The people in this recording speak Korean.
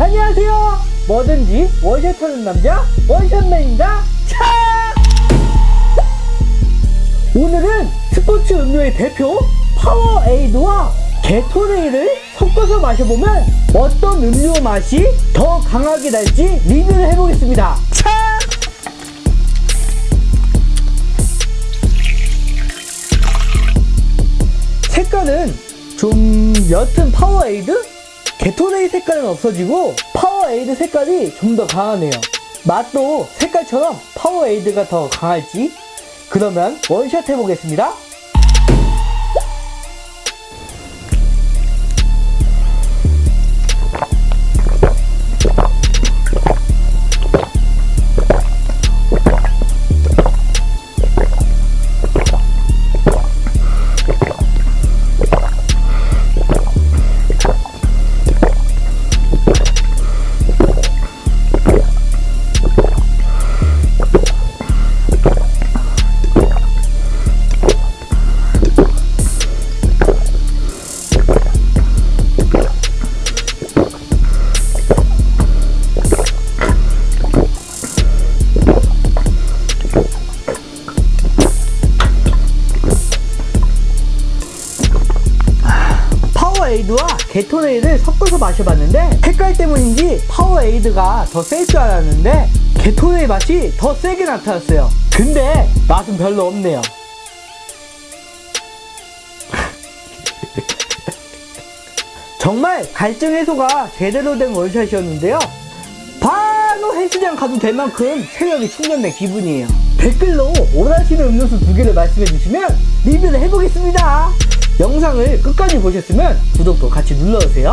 안녕하세요 뭐든지 원샷 하는 남자 원샷맨입니다 차! 오늘은 스포츠 음료의 대표 파워에이드와 게토레이를 섞어서 마셔보면 어떤 음료 맛이 더 강하게 날지 리뷰를 해보겠습니다 차! 색깔은 좀 옅은 파워에이드? 게토레이 색깔은 없어지고 파워에이드 색깔이 좀 더 강하네요. 맛도 색깔처럼 파워에이드가 더 강할지? 그러면 원샷 해보겠습니다. 파워에이드와 게토레이를 섞어서 마셔봤는데 색깔 때문인지 파워에이드가 더 셀 줄 알았는데 게토레이 맛이 더 세게 나타났어요. 근데 맛은 별로 없네요. 정말 갈증 해소가 제대로 된 원샷이었는데요. 바로 헬스장 가도 될 만큼 체력이 충전된 기분이에요. 댓글로 원하시는 음료수 두 개를 말씀해 주시면 리뷰를 해보겠습니다. 영상을 끝까지 보셨으면 구독도 같이 눌러주세요.